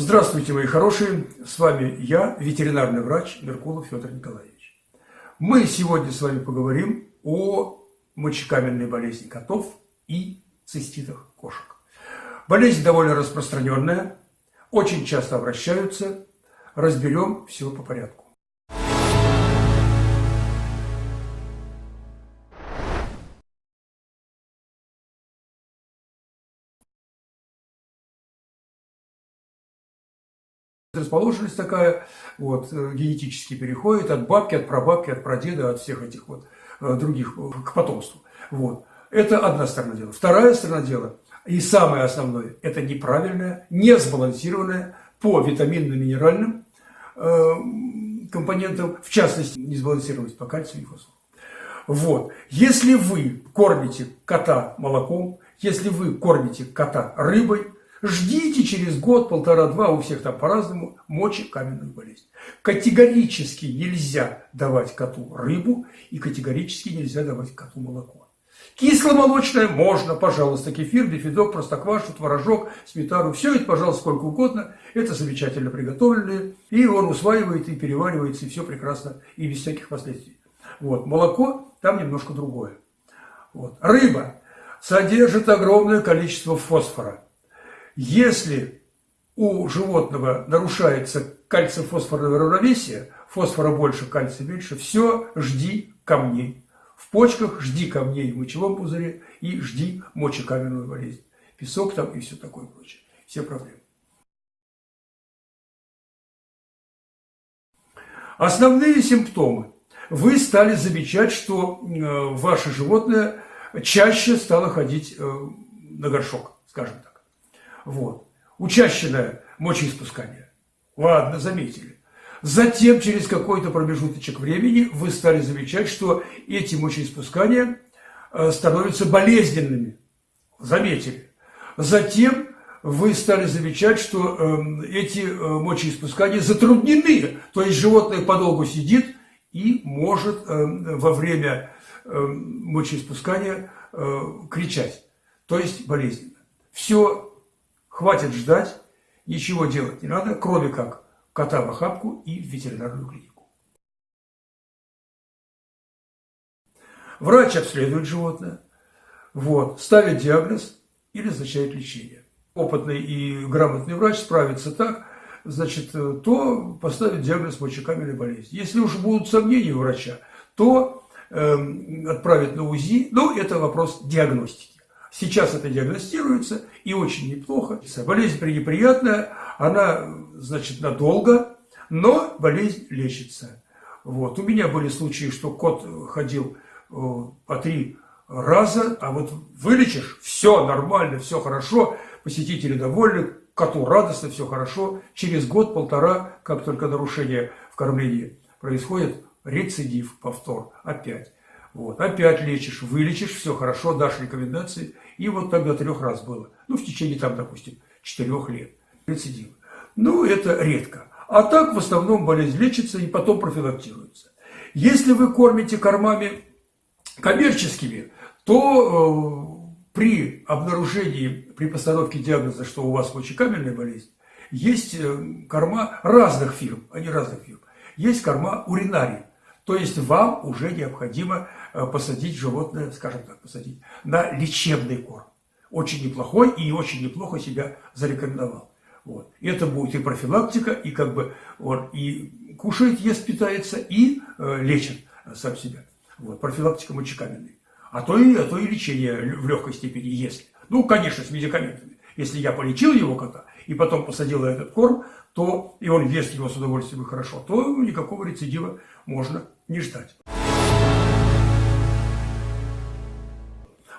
Здравствуйте, мои хорошие! С вами я, ветеринарный врач Меркулов Федор Николаевич. Мы сегодня с вами поговорим о мочекаменной болезни котов и циститах кошек. Болезнь довольно распространенная, очень часто обращаются. Разберем все по порядку. Расположенность такая, вот, э, генетически переходит от бабки, от прабабки, от прадеда, от всех этих вот э, других э, к потомству. Вот. Это одна сторона дела. Вторая сторона дела, и самое основное, это неправильная, несбалансированная по витаминно-минеральным э, компонентам, в частности, несбалансированность по кальцию и фосфору. Вот. Если вы кормите кота молоком, если вы кормите кота рыбой, Ждите через год, полтора-два, у всех там по-разному, мочи каменную болезнь. Категорически нельзя давать коту рыбу и категорически нельзя давать коту молоко. Кисломолочное можно, пожалуйста, кефир, бифидок, простоквашу, творожок, сметану. Все это, пожалуйста, сколько угодно. Это замечательно приготовленные. И он усваивает и переваривается, и все прекрасно, и без всяких последствий. Вот. Молоко там немножко другое. Вот. Рыба содержит огромное количество фосфора. Если у животного нарушается кальций-фосфорное равновесие, фосфора больше, кальция меньше, все, жди камней. В почках жди камней в мочевом пузыре и жди мочекаменную болезнь. Песок там и все такое прочее. Все проблемы. Основные симптомы. Вы стали замечать, что э, ваше животное чаще стало ходить э, на горшок, скажем так. Вот. Учащенное мочеиспускание. Ладно, заметили. Затем, через какой-то промежуточек времени, вы стали замечать, что эти мочеиспускания э, становятся болезненными. Заметили. Затем вы стали замечать, что эм, эти э, мочеиспускания затруднены. То есть животное подолгу сидит и может эм, во время эм, мочеиспускания э, кричать. То есть болезненно. Все Хватит ждать, ничего делать не надо, кроме как кота в охапку и в ветеринарную клинику. Врач обследует животное, вот, ставит диагноз и назначает лечение. Опытный и грамотный врач справится так, значит, то поставит диагноз мочекаменной болезни. Если уж будут сомнения у врача, то э, отправит на УЗИ, но это вопрос диагностики. Сейчас это диагностируется и очень неплохо. Болезнь пренеприятная, она, значит, надолго, но болезнь лечится. Вот. У меня были случаи, что кот ходил э, по три раза, а вот вылечишь, все нормально, все хорошо, посетители довольны, коту радостно, все хорошо. Через год-полтора, как только нарушение в кормлении происходит, рецидив, повтор, опять. Вот, опять лечишь, вылечишь, все хорошо, дашь рекомендации. И вот тогда трех раз было. Ну, в течение, там, допустим, четырех лет. Рецидив. Ну, это редко. А так, в основном, болезнь лечится и потом профилактируется. Если вы кормите кормами коммерческими, то э, при обнаружении, при постановке диагноза, что у вас мочекаменная болезнь, есть э, корма разных фирм, а не разных фирм. Есть корма уринарий. То есть вам уже необходимо э, посадить животное, скажем так, посадить на лечебный корм. Очень неплохой и очень неплохо себя зарекомендовал. Вот. Это будет и профилактика, и как бы он и кушает, ест, питается, и э, лечит сам себя. Вот. Профилактика мочекаменной. А то, и, а то и лечение в легкой степени, если. Ну, конечно, с медикаментами. Если я полечил его кота и потом посадил этот корм, то и он ест его с удовольствием и хорошо, то никакого рецидива можно не ждать.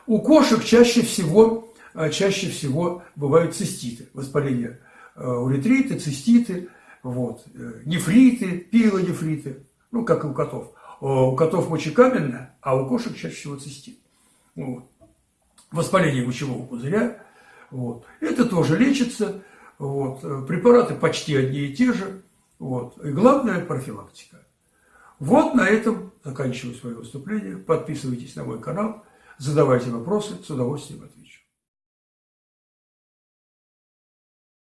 У кошек чаще всего, э, чаще всего бывают циститы, воспаление э, уретриты, циститы, вот, э, нефриты, пилонефриты, ну, как и у котов. У котов мочекаменная, а у кошек чаще всего цистит. Вот. Воспаление мочевого пузыря. Вот. Это тоже лечится. Вот. Препараты почти одни и те же. Вот. И главное – профилактика. Вот на этом заканчиваю свое выступление. Подписывайтесь на мой канал, задавайте вопросы, с удовольствием отвечу.